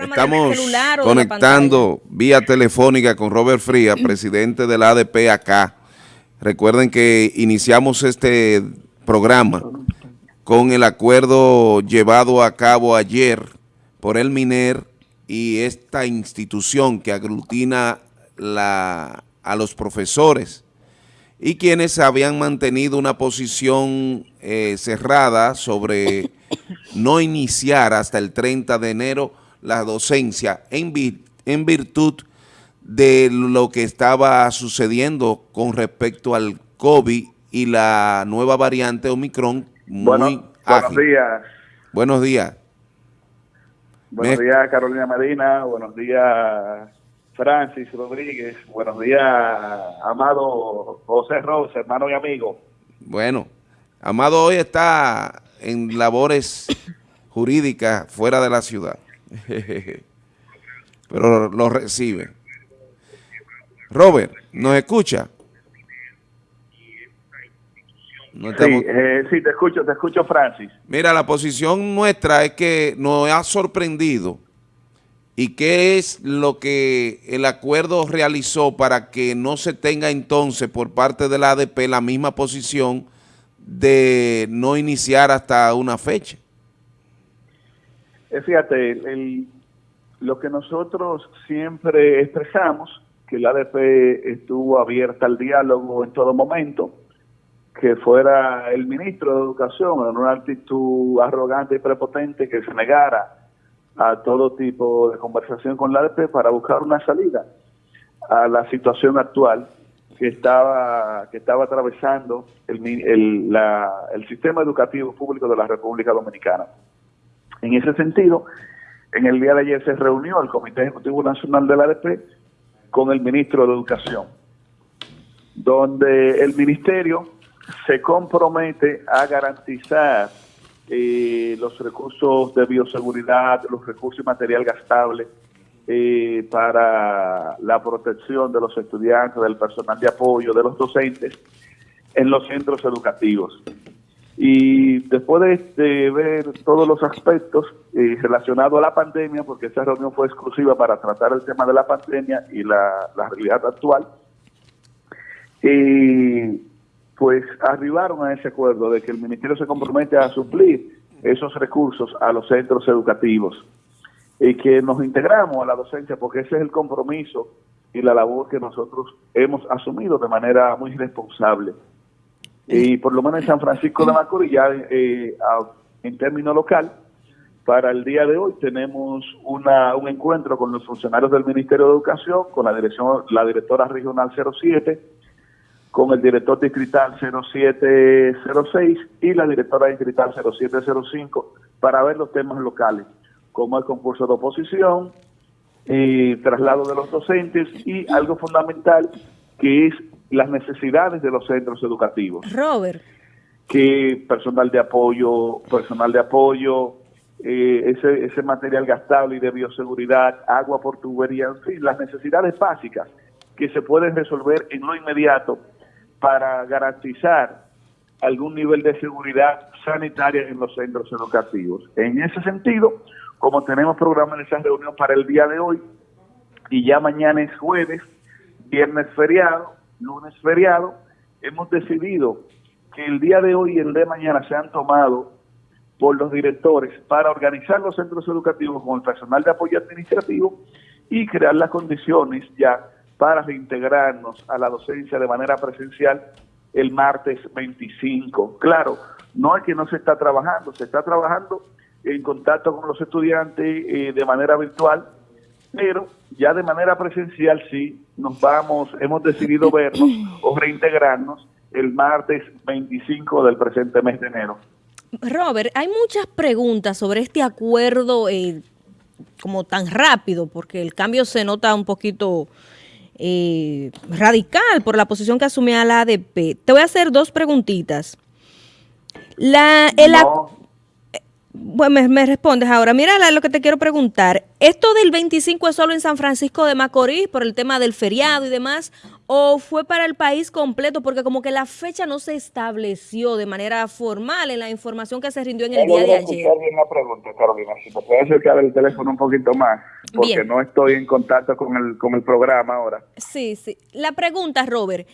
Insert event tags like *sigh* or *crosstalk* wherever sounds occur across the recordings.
Estamos conectando vía telefónica con Robert Fría, *clears throat* presidente de la ADP acá. Recuerden que iniciamos este programa con el acuerdo llevado a cabo ayer por el MINER y esta institución que aglutina la, a los profesores y quienes habían mantenido una posición eh, cerrada sobre no iniciar hasta el 30 de enero la docencia en, en virtud de lo que estaba sucediendo con respecto al COVID y la nueva variante Omicron muy Buenos días. Buenos días. Buenos días, Carolina Medina. Buenos días, Francis Rodríguez. Buenos días, amado José Rose, hermano y amigo. Bueno, Amado hoy está en labores jurídicas fuera de la ciudad. *laughs* Pero lo recibe. Robert, ¿nos escucha? Eh, sí, te escucho, te escucho, Francis. Mira, la posición nuestra es que nos ha sorprendido y qué es lo que el acuerdo realizó para que no se tenga entonces por parte de la ADP la misma posición de no iniciar hasta una fecha. Eh, fíjate, lo que nosotros siempre expresamos, que la ADP estuvo abierta al diálogo en todo momento, que fuera el ministro de Educación en una actitud arrogante y prepotente que se negara a todo tipo de conversación con la ADP para buscar una salida a la situación actual que estaba que estaba atravesando el, el, el sistema educativo público de la República Dominicana. En ese sentido, en el día de ayer se reunió el Comité Ejecutivo Nacional de la ADP con el ministro de Educación, donde el ministerio se compromete a garantizar eh, los recursos de bioseguridad, los recursos y material gastable eh, para la protección de los estudiantes, del personal de apoyo, de los docentes en los centros educativos. Y después de, ver todos los aspectos eh, relacionados a la pandemia, porque esa reunión fue exclusiva para tratar el tema de la pandemia y la, realidad actual, y pues arribaron a ese acuerdo de que el Ministerio se compromete a suplir esos recursos a los centros educativos y que nos integramos a la docencia porque ese es el compromiso y la labor que nosotros hemos asumido de manera muy responsable. Y por lo menos en San Francisco de Macorís, ya eh, en término local, para el día de hoy tenemos una, un encuentro con los funcionarios del Ministerio de Educación, con la dirección, la directora regional 07, con el director distrital 0706 y la directora distrital 0705 para ver los temas locales, como el concurso de oposición, y traslado de los docentes y algo fundamental que es las necesidades de los centros educativos. Robert. Que personal de apoyo, personal de apoyo, eh, ese, ese material gastable y de bioseguridad, agua por tubería, en fin, las necesidades básicas que se pueden resolver en lo inmediato para garantizar algún nivel de seguridad sanitaria en los centros educativos. En ese sentido, como tenemos programado esa reunión para el día de hoy, y ya mañana es jueves, viernes feriado, lunes feriado, hemos decidido que el día de hoy y el de mañana se han tomado por los directores para organizar los centros educativos con el personal de apoyo administrativo y crear las condiciones ya para reintegrarnos a la docencia de manera presencial el martes 25. Claro, no es que no se está trabajando, se está trabajando en contacto con los estudiantes eh, de manera virtual, pero ya de manera presencial sí nos vamos, hemos decidido vernos o reintegrarnos el martes 25 del presente mes de enero. Robert, hay muchas preguntas sobre este acuerdo eh, como tan rápido, porque el cambio se nota un poquito eh, radical por la posición que asumía la ADP. Te voy a hacer dos preguntitas. La, el, bueno, me, respondes ahora. Mira lo que te quiero preguntar. ¿Esto del 25 es solo en San Francisco de Macorís por el tema del feriado y demás? o fue para el país completo? Porque como que la fecha no se estableció de manera formal en la información que se rindió en el día de ayer. Una pregunta, Carolina, si acercar el teléfono un poquito más, porque no estoy en contacto con el, con el programa ahora. Sí, sí. La pregunta, Robert,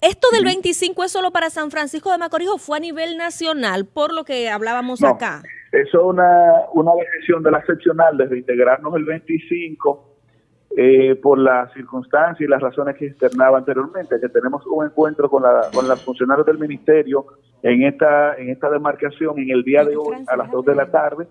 ¿esto del 25 es solo para San Francisco de Macorís o fue a nivel nacional, por lo que hablábamos acá? Eso es una, una decisión de la seccional de reintegrarnos el 25 eh, por las circunstancias y las razones que externaba anteriormente, que tenemos un encuentro con, la, con los funcionarios del ministerio en esta, en esta demarcación en el día de hoy a las 2 de la tarde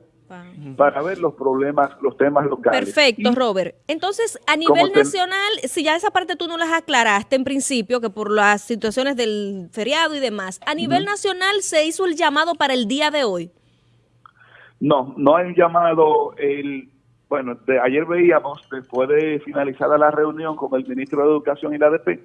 para ver los problemas, los temas locales. Perfecto, Robert. Entonces, a nivel nacional, si ya esa parte tú no las aclaraste en principio, que por las situaciones del feriado y demás, a nivel nacional se hizo el llamado para el día de hoy. No, no hay llamado el bueno, de, ayer veíamos, después de finalizada la reunión con el ministro de Educación y la ADP,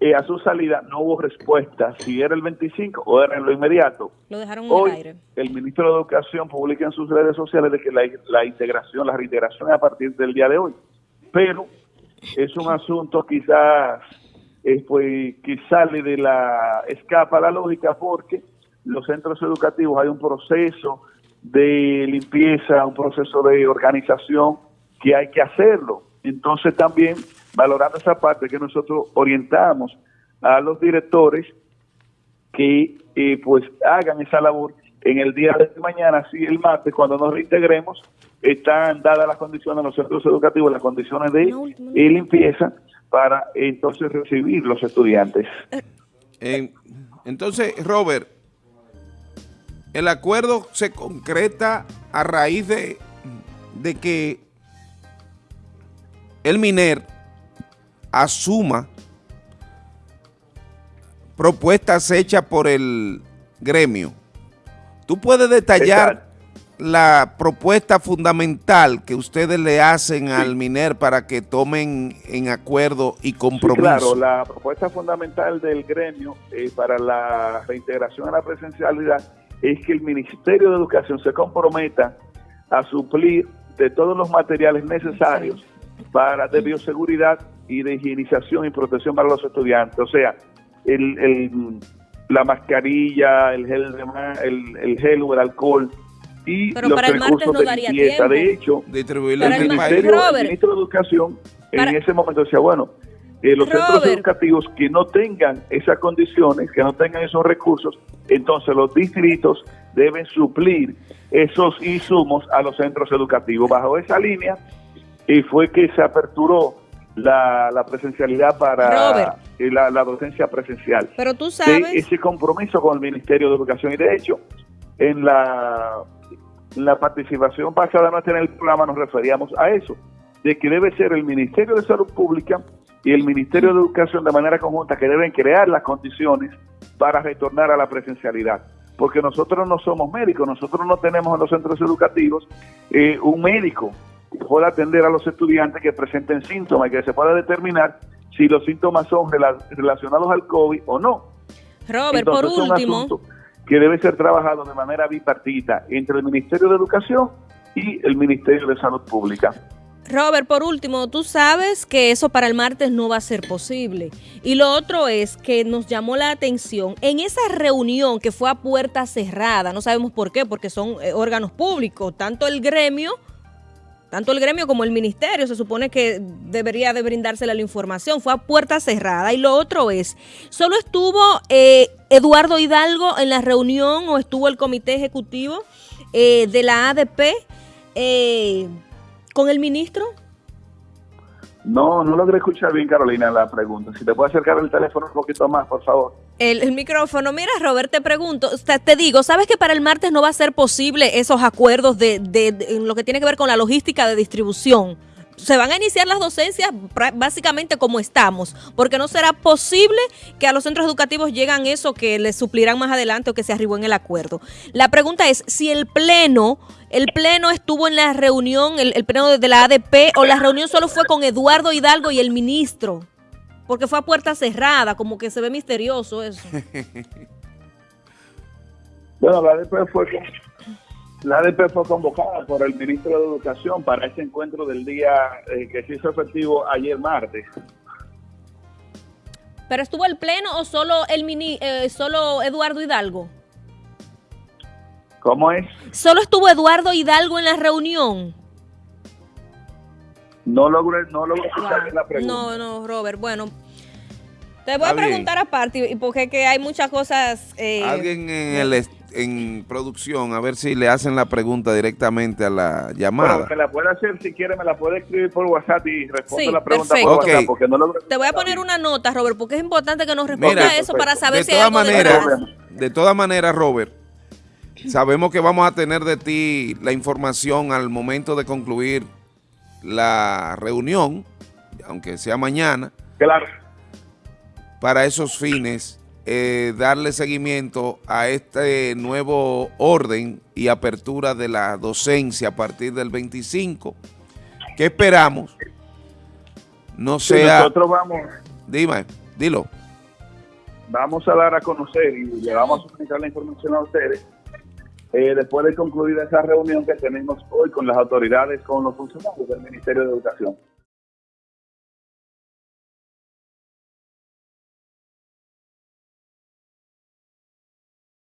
eh, a su salida no hubo respuesta si era el 25 o era en lo inmediato. Lo dejaron en el aire. El ministro de Educación publica en sus redes sociales de que la, integración, la reintegración es a partir del día de hoy. Pero es un asunto quizás eh, pues, que sale de la, escapa la lógica porque los centros educativos hay un proceso de limpieza, un proceso de organización que hay que hacerlo. Entonces también valorando esa parte que nosotros orientamos a los directores que eh, pues hagan esa labor en el día de mañana, así el martes, cuando nos reintegremos, están dadas las condiciones en los centros educativos, las condiciones de limpieza para entonces recibir los estudiantes. Eh, entonces, Robert, el acuerdo se concreta a raíz de, de que el MINER asuma propuestas hechas por el gremio. ¿Tú puedes detallar la propuesta fundamental que ustedes le hacen al MINER para que tomen en acuerdo y compromiso? claro, la propuesta fundamental del gremio eh, para la reintegración a la presencialidad es que el Ministerio de Educación se comprometa a suplir de todos los materiales necesarios para de bioseguridad y de higienización y protección para los estudiantes. O sea, el, la mascarilla, el gel, el, el gel o el alcohol y Pero los para el martes no daría tiempo. De hecho, el, Ministerio, Ministro de Educación en ese momento decía, bueno, eh, los centros educativos que no tengan esas condiciones, que no tengan esos recursos, entonces los distritos deben suplir esos insumos a los centros educativos. Bajo esa línea y fue que se aperturó la, presencialidad para eh, la, docencia presencial. Pero tú sabes... ese compromiso con el Ministerio de Educación y de hecho, en la, en la participación pasada nuestra en el programa nos referíamos a eso, de que debe ser el Ministerio de Salud Pública y el Ministerio de Educación de manera conjunta que deben crear las condiciones para retornar a la presencialidad. Porque nosotros no somos médicos, nosotros no tenemos en los centros educativos eh, un médico que pueda atender a los estudiantes que presenten síntomas y que se pueda determinar si los síntomas son relacionados al COVID o no. Robert, por último. que debe ser trabajado de manera bipartita entre el Ministerio de Educación y el Ministerio de Salud Pública. Robert, por último, tú sabes que eso para el martes no va a ser posible. Y lo otro es que nos llamó la atención en esa reunión que fue a puerta cerrada, no sabemos por qué, porque son eh, órganos públicos, tanto el gremio, tanto el gremio como el ministerio, se supone que debería de brindársela la información, fue a puerta cerrada. Y lo otro es, ¿solo estuvo eh, Eduardo Hidalgo en la reunión o estuvo el comité ejecutivo eh, de la ADP? Con el ministro? No, no logré escuchar bien, Carolina, la pregunta. Si te puedo acercar el teléfono un poquito más, por favor. El, micrófono. Mira, Robert, te pregunto, te, digo, ¿sabes que para el martes no va a ser posible esos acuerdos de, de, lo que tiene que ver con la logística de distribución? Se van a iniciar las docencias básicamente como estamos, porque no será posible que a los centros educativos llegan eso que les suplirán más adelante o que se arribó en el acuerdo. La pregunta es si el pleno, el pleno estuvo en la reunión, el, pleno de la ADP, o la reunión solo fue con Eduardo Hidalgo y el ministro, porque fue a puerta cerrada, como que se ve misterioso eso. *laughs* bueno, la ADP fue la ADP fue convocada por el ministro de Educación para ese encuentro del día eh, que se hizo efectivo ayer martes. ¿Pero estuvo el pleno o solo el mini, eh, solo Eduardo Hidalgo? ¿Cómo es? ¿Solo estuvo Eduardo Hidalgo en la reunión? No logré, no logré la pregunta. No, no, Robert, bueno. Te voy a preguntar aparte, porque que hay muchas cosas... Eh, Alguien en, el, en producción, a ver si le hacen la pregunta directamente a la llamada. Bueno, me la puede hacer, si quiere, me la puede escribir por WhatsApp y responde la pregunta por WhatsApp, porque no logro... Te voy a poner una nota, Robert, porque es importante que nos responda eso para saber si hay algo de, de todas maneras, Robert, Sabemos que vamos a tener de ti la información al momento de concluir la reunión, aunque sea mañana. Claro. Para esos fines, eh, darle seguimiento a este nuevo orden y apertura de la docencia a partir del 25. ¿Qué esperamos? No sea... nosotros vamos... Dime, dilo. Vamos a dar a conocer y le vamos a comunicar la información a ustedes eh, después de concluir esa reunión que tenemos hoy con las autoridades, con los funcionarios del Ministerio de Educación.